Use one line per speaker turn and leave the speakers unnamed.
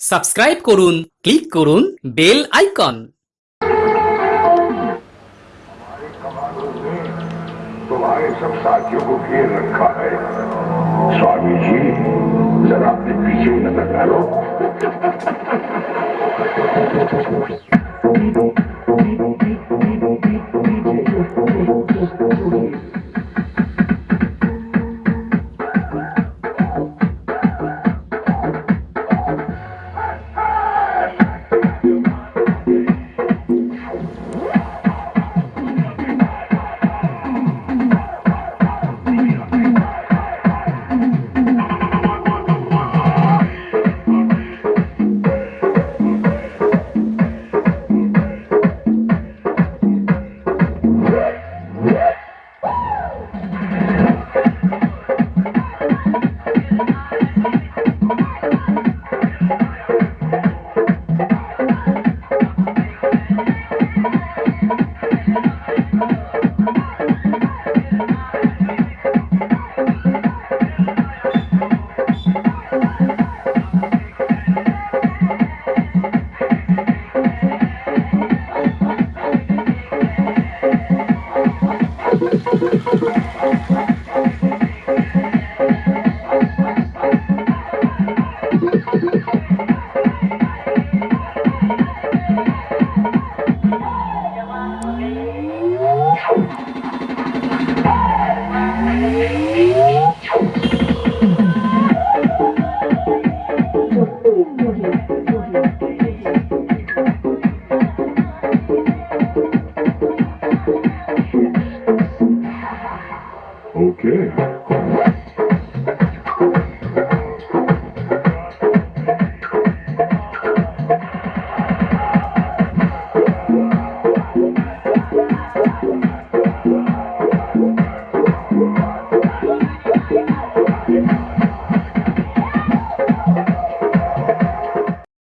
subscribe করুন click করুন bell icon
तुम्हारे सब साथियों को घेर रखा है स्वामी जी जरा अपने पीछे नजर डालो Okay